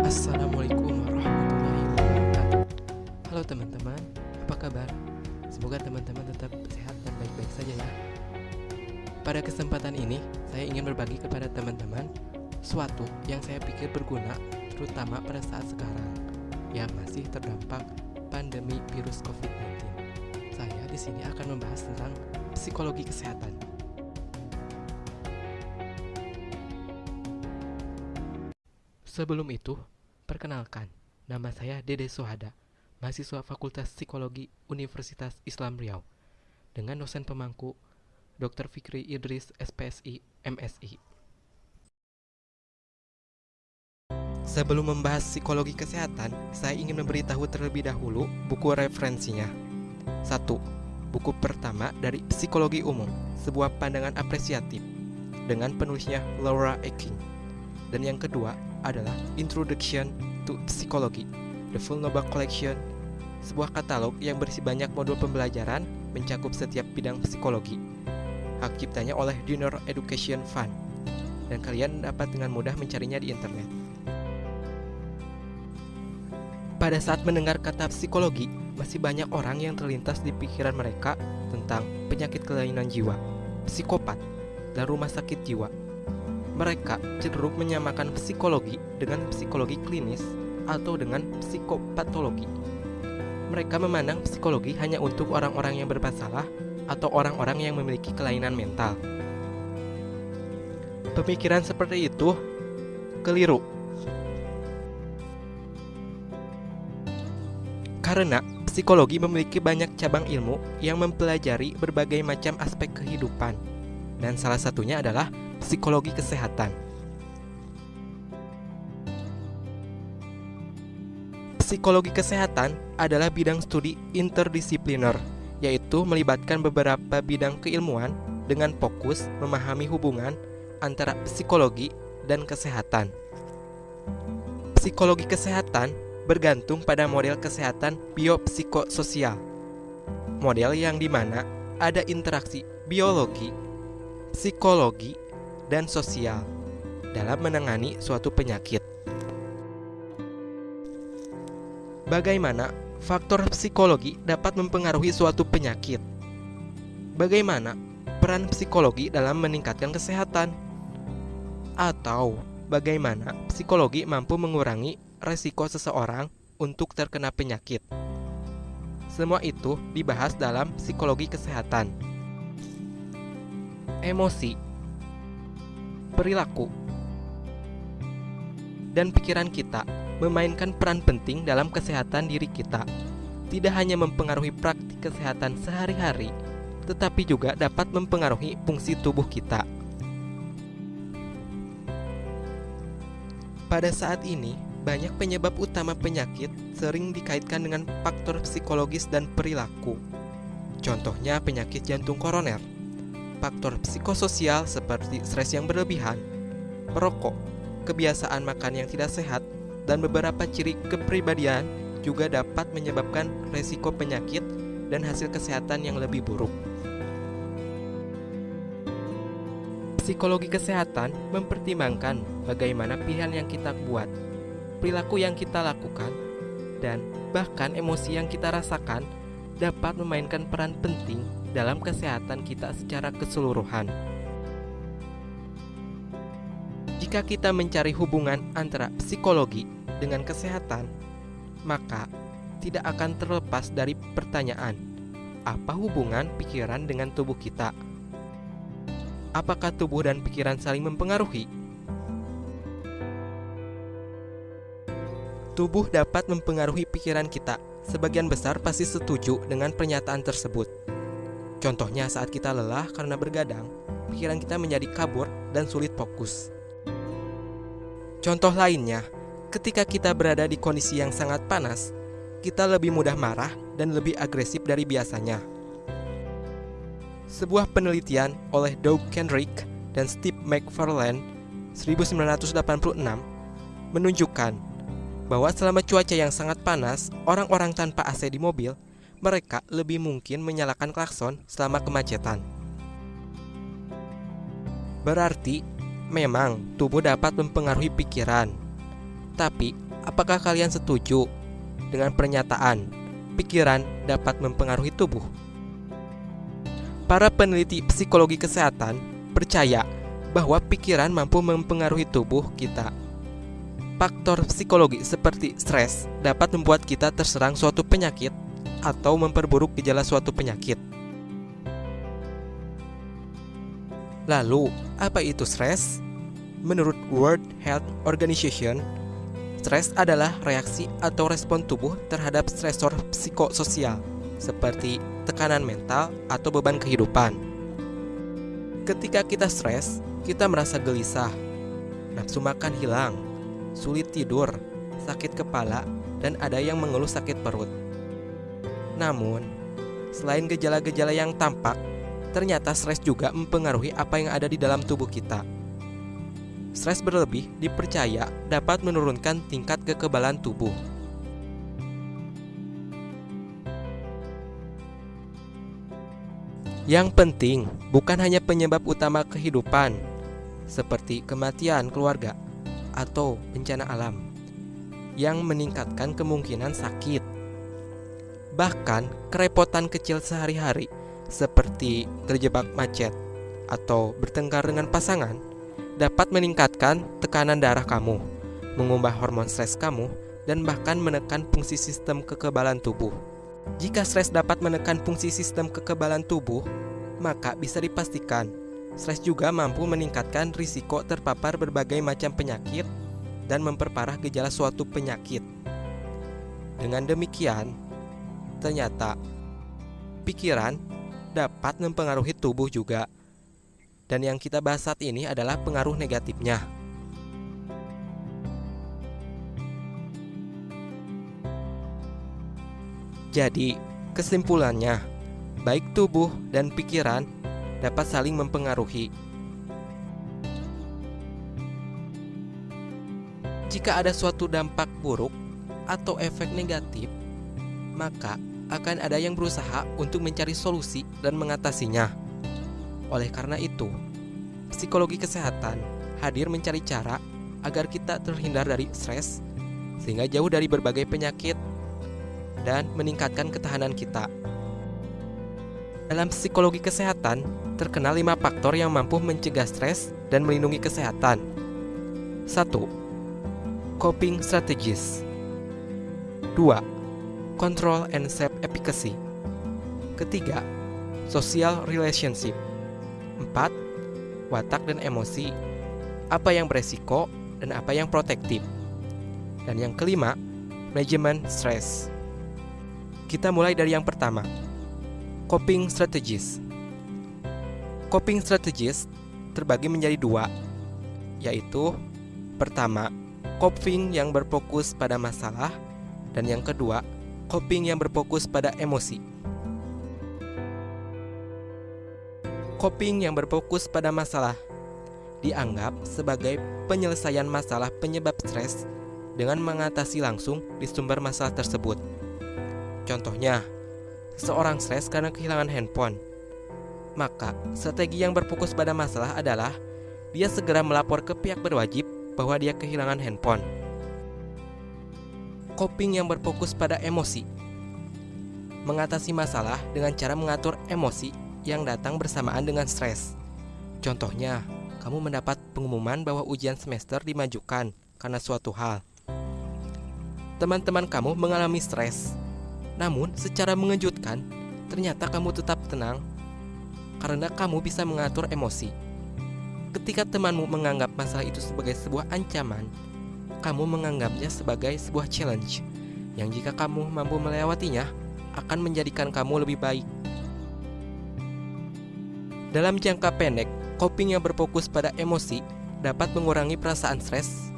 Assalamualaikum warahmatullahi wabarakatuh. Halo teman-teman, apa kabar? Semoga teman-teman tetap sehat dan baik-baik saja ya. Pada kesempatan ini, saya ingin berbagi kepada teman-teman Suatu yang saya pikir berguna, terutama pada saat sekarang Yang masih terdampak pandemi virus COVID-19 Saya di sini akan membahas tentang psikologi kesehatan Sebelum itu, perkenalkan, nama saya Dede Sohada, mahasiswa Fakultas Psikologi Universitas Islam Riau, dengan dosen pemangku Dr. Fikri Idris, SPSI, MSI. Sebelum membahas psikologi kesehatan, saya ingin memberitahu terlebih dahulu buku referensinya. 1. Buku pertama dari Psikologi Umum, sebuah pandangan apresiatif, dengan penulisnya Laura Ecking. Dan yang kedua, adalah Introduction to Psychology, The Full Nobel Collection, sebuah katalog yang berisi banyak modul pembelajaran mencakup setiap bidang psikologi. Hak ciptanya oleh Dinner Education Fund, dan kalian dapat dengan mudah mencarinya di internet. Pada saat mendengar kata psikologi, masih banyak orang yang terlintas di pikiran mereka tentang penyakit kelainan jiwa, psikopat, dan rumah sakit jiwa mereka cenderung menyamakan psikologi dengan psikologi klinis atau dengan psikopatologi. Mereka memandang psikologi hanya untuk orang-orang yang bermasalah atau orang-orang yang memiliki kelainan mental. Pemikiran seperti itu keliru. Karena psikologi memiliki banyak cabang ilmu yang mempelajari berbagai macam aspek kehidupan. Dan salah satunya adalah psikologi kesehatan. Psikologi kesehatan adalah bidang studi interdisipliner, yaitu melibatkan beberapa bidang keilmuan dengan fokus memahami hubungan antara psikologi dan kesehatan. Psikologi kesehatan bergantung pada model kesehatan biopsikososial, model yang di mana ada interaksi biologi, psikologi, dan sosial dalam menangani suatu penyakit. Bagaimana faktor psikologi dapat mempengaruhi suatu penyakit? Bagaimana peran psikologi dalam meningkatkan kesehatan? Atau bagaimana psikologi mampu mengurangi resiko seseorang untuk terkena penyakit? Semua itu dibahas dalam psikologi kesehatan. Emosi perilaku, dan pikiran kita memainkan peran penting dalam kesehatan diri kita. Tidak hanya mempengaruhi praktik kesehatan sehari-hari, tetapi juga dapat mempengaruhi fungsi tubuh kita. Pada saat ini, banyak penyebab utama penyakit sering dikaitkan dengan faktor psikologis dan perilaku. Contohnya penyakit jantung koroner faktor psikososial seperti stres yang berlebihan, merokok, kebiasaan makan yang tidak sehat, dan beberapa ciri kepribadian juga dapat menyebabkan resiko penyakit dan hasil kesehatan yang lebih buruk. Psikologi kesehatan mempertimbangkan bagaimana pilihan yang kita buat, perilaku yang kita lakukan, dan bahkan emosi yang kita rasakan dapat memainkan peran penting dalam kesehatan kita secara keseluruhan. Jika kita mencari hubungan antara psikologi dengan kesehatan, maka tidak akan terlepas dari pertanyaan: apa hubungan pikiran dengan tubuh kita? Apakah tubuh dan pikiran saling mempengaruhi? Tubuh dapat mempengaruhi pikiran kita. Sebagian besar pasti setuju dengan pernyataan tersebut. Contohnya saat kita lelah karena bergadang, pikiran kita menjadi kabur dan sulit fokus. Contoh lainnya, ketika kita berada di kondisi yang sangat panas, kita lebih mudah marah dan lebih agresif dari biasanya. Sebuah penelitian oleh Doug Kendrick dan Steve McFarlane 1986 menunjukkan bahwa selama cuaca yang sangat panas, orang-orang tanpa AC di mobil mereka lebih mungkin menyalakan klakson selama kemacetan. Berarti, memang tubuh dapat mempengaruhi pikiran. Tapi, apakah kalian setuju dengan pernyataan pikiran dapat mempengaruhi tubuh? Para peneliti psikologi kesehatan percaya bahwa pikiran mampu mempengaruhi tubuh kita. Faktor psikologi seperti stres dapat membuat kita terserang suatu penyakit atau memperburuk gejala suatu penyakit. Lalu, apa itu stres? Menurut World Health Organization, stres adalah reaksi atau respon tubuh terhadap stresor psikososial seperti tekanan mental atau beban kehidupan. Ketika kita stres, kita merasa gelisah, nafsu makan hilang, sulit tidur, sakit kepala, dan ada yang mengeluh sakit perut. Namun, selain gejala-gejala yang tampak, ternyata stres juga mempengaruhi apa yang ada di dalam tubuh kita. Stres berlebih dipercaya dapat menurunkan tingkat kekebalan tubuh. Yang penting bukan hanya penyebab utama kehidupan, seperti kematian keluarga atau bencana alam, yang meningkatkan kemungkinan sakit. Bahkan, kerepotan kecil sehari-hari seperti terjebak macet atau bertengkar dengan pasangan dapat meningkatkan tekanan darah kamu, mengubah hormon stres kamu, dan bahkan menekan fungsi sistem kekebalan tubuh. Jika stres dapat menekan fungsi sistem kekebalan tubuh, maka bisa dipastikan stres juga mampu meningkatkan risiko terpapar berbagai macam penyakit dan memperparah gejala suatu penyakit. Dengan demikian, ternyata pikiran dapat mempengaruhi tubuh juga. Dan yang kita bahas saat ini adalah pengaruh negatifnya. Jadi, kesimpulannya, baik tubuh dan pikiran dapat saling mempengaruhi. Jika ada suatu dampak buruk atau efek negatif, maka akan ada yang berusaha untuk mencari solusi dan mengatasinya. Oleh karena itu, psikologi kesehatan hadir mencari cara agar kita terhindar dari stres, sehingga jauh dari berbagai penyakit dan meningkatkan ketahanan kita. Dalam psikologi kesehatan, terkenal lima faktor yang mampu mencegah stres dan melindungi kesehatan. 1. Coping strategies 2 control and self efficacy. Ketiga, social relationship. Empat, watak dan emosi. Apa yang beresiko dan apa yang protektif. Dan yang kelima, management stress. Kita mulai dari yang pertama. Coping strategies. Coping strategies terbagi menjadi dua, yaitu pertama, coping yang berfokus pada masalah, dan yang kedua, coping yang berfokus pada emosi. Coping yang berfokus pada masalah dianggap sebagai penyelesaian masalah penyebab stres dengan mengatasi langsung di sumber masalah tersebut. Contohnya, seorang stres karena kehilangan handphone. Maka, strategi yang berfokus pada masalah adalah dia segera melapor ke pihak berwajib bahwa dia kehilangan handphone coping yang berfokus pada emosi. Mengatasi masalah dengan cara mengatur emosi yang datang bersamaan dengan stres. Contohnya, kamu mendapat pengumuman bahwa ujian semester dimajukan karena suatu hal. Teman-teman kamu mengalami stres. Namun, secara mengejutkan, ternyata kamu tetap tenang karena kamu bisa mengatur emosi. Ketika temanmu menganggap masalah itu sebagai sebuah ancaman, kamu menganggapnya sebagai sebuah challenge yang jika kamu mampu melewatinya akan menjadikan kamu lebih baik. Dalam jangka pendek, coping yang berfokus pada emosi dapat mengurangi perasaan stres,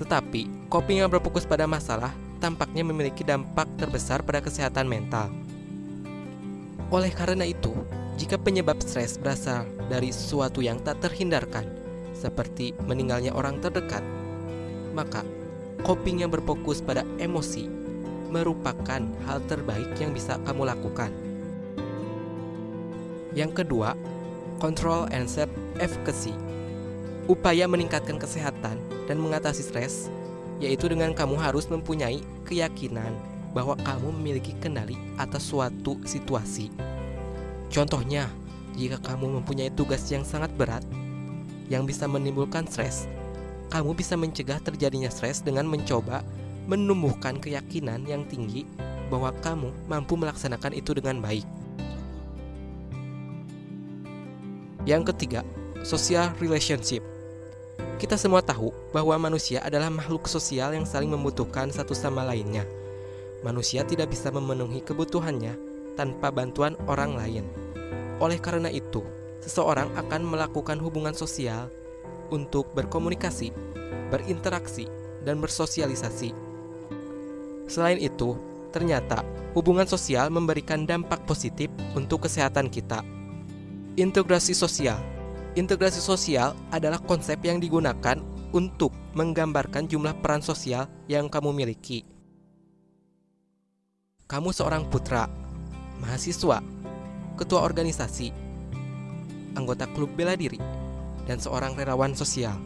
tetapi coping yang berfokus pada masalah tampaknya memiliki dampak terbesar pada kesehatan mental. Oleh karena itu, jika penyebab stres berasal dari sesuatu yang tak terhindarkan, seperti meninggalnya orang terdekat, maka coping yang berfokus pada emosi merupakan hal terbaik yang bisa kamu lakukan. Yang kedua, control and self efficacy. upaya meningkatkan kesehatan dan mengatasi stres, yaitu dengan kamu harus mempunyai keyakinan bahwa kamu memiliki kendali atas suatu situasi. Contohnya, jika kamu mempunyai tugas yang sangat berat yang bisa menimbulkan stres, kamu bisa mencegah terjadinya stres dengan mencoba menumbuhkan keyakinan yang tinggi bahwa kamu mampu melaksanakan itu dengan baik. Yang ketiga, social relationship. Kita semua tahu bahwa manusia adalah makhluk sosial yang saling membutuhkan satu sama lainnya. Manusia tidak bisa memenuhi kebutuhannya tanpa bantuan orang lain. Oleh karena itu, seseorang akan melakukan hubungan sosial untuk berkomunikasi, berinteraksi, dan bersosialisasi. Selain itu, ternyata hubungan sosial memberikan dampak positif untuk kesehatan kita. Integrasi sosial Integrasi sosial adalah konsep yang digunakan untuk menggambarkan jumlah peran sosial yang kamu miliki. Kamu seorang putra, mahasiswa, ketua organisasi, anggota klub bela diri, dan seorang relawan sosial.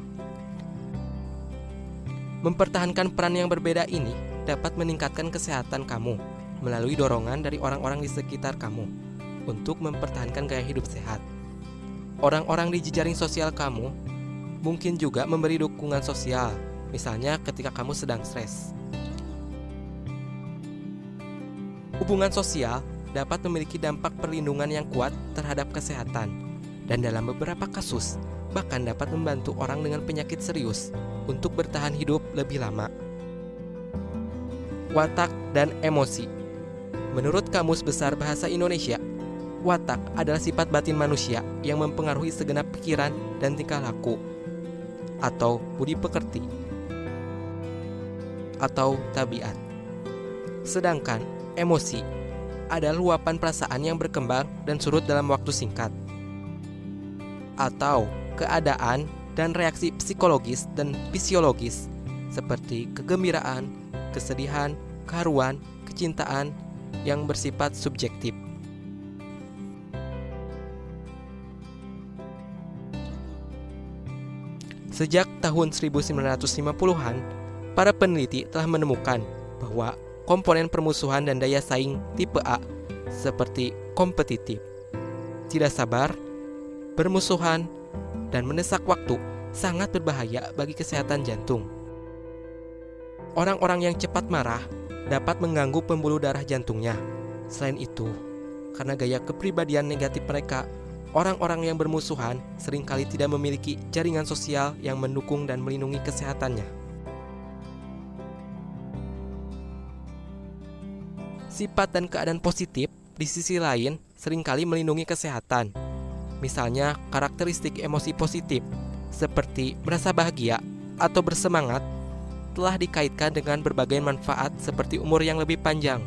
Mempertahankan peran yang berbeda ini dapat meningkatkan kesehatan kamu melalui dorongan dari orang-orang di sekitar kamu untuk mempertahankan gaya hidup sehat. Orang-orang di jejaring sosial kamu mungkin juga memberi dukungan sosial, misalnya ketika kamu sedang stres. Hubungan sosial dapat memiliki dampak perlindungan yang kuat terhadap kesehatan, dan dalam beberapa kasus bahkan dapat membantu orang dengan penyakit serius untuk bertahan hidup lebih lama. Watak dan emosi Menurut Kamus Besar Bahasa Indonesia, Watak adalah sifat batin manusia yang mempengaruhi segenap pikiran dan tingkah laku, atau budi pekerti, atau tabiat. Sedangkan emosi adalah luapan perasaan yang berkembang dan surut dalam waktu singkat, atau keadaan dan reaksi psikologis dan fisiologis seperti kegembiraan, kesedihan, keharuan, kecintaan yang bersifat subjektif. Sejak tahun 1950-an, para peneliti telah menemukan bahwa komponen permusuhan dan daya saing tipe A seperti kompetitif, tidak sabar, bermusuhan, dan mendesak waktu sangat berbahaya bagi kesehatan jantung. Orang-orang yang cepat marah dapat mengganggu pembuluh darah jantungnya. Selain itu, karena gaya kepribadian negatif mereka Orang-orang yang bermusuhan sering kali tidak memiliki jaringan sosial yang mendukung dan melindungi kesehatannya. Sifat dan keadaan positif di sisi lain sering kali melindungi kesehatan. Misalnya, karakteristik emosi positif seperti merasa bahagia atau bersemangat telah dikaitkan dengan berbagai manfaat seperti umur yang lebih panjang,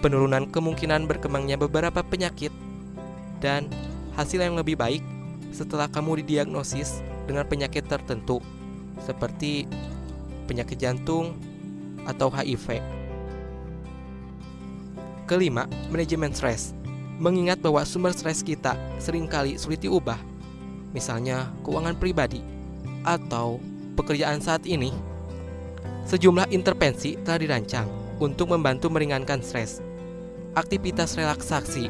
penurunan kemungkinan berkembangnya beberapa penyakit, dan hasil yang lebih baik setelah kamu didiagnosis dengan penyakit tertentu seperti penyakit jantung atau HIV. Kelima, manajemen stres. Mengingat bahwa sumber stres kita sering kali sulit diubah, misalnya keuangan pribadi atau pekerjaan saat ini, sejumlah intervensi telah dirancang untuk membantu meringankan stres. Aktivitas relaksasi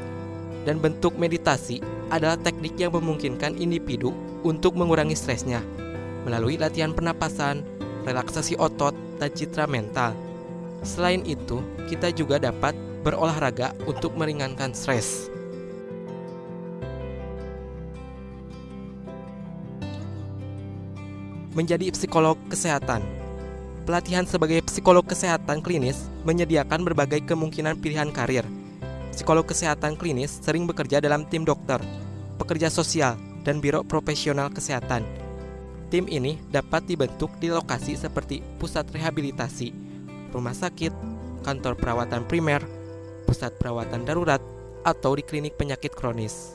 dan bentuk meditasi adalah teknik yang memungkinkan individu untuk mengurangi stresnya melalui latihan pernapasan, relaksasi otot, dan citra mental. Selain itu, kita juga dapat berolahraga untuk meringankan stres. Menjadi psikolog kesehatan. Pelatihan sebagai psikolog kesehatan klinis menyediakan berbagai kemungkinan pilihan karir Psikolog kesehatan klinis sering bekerja dalam tim dokter, pekerja sosial, dan biro profesional kesehatan. Tim ini dapat dibentuk di lokasi seperti pusat rehabilitasi, rumah sakit, kantor perawatan primer, pusat perawatan darurat, atau di klinik penyakit kronis.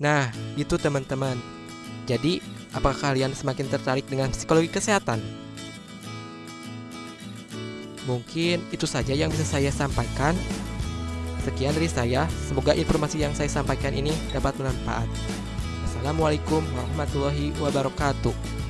Nah, itu teman-teman. Jadi, apakah kalian semakin tertarik dengan psikologi kesehatan? Mungkin itu saja yang bisa saya sampaikan. Sekian dari saya, semoga informasi yang saya sampaikan ini dapat bermanfaat. Assalamualaikum warahmatullahi wabarakatuh.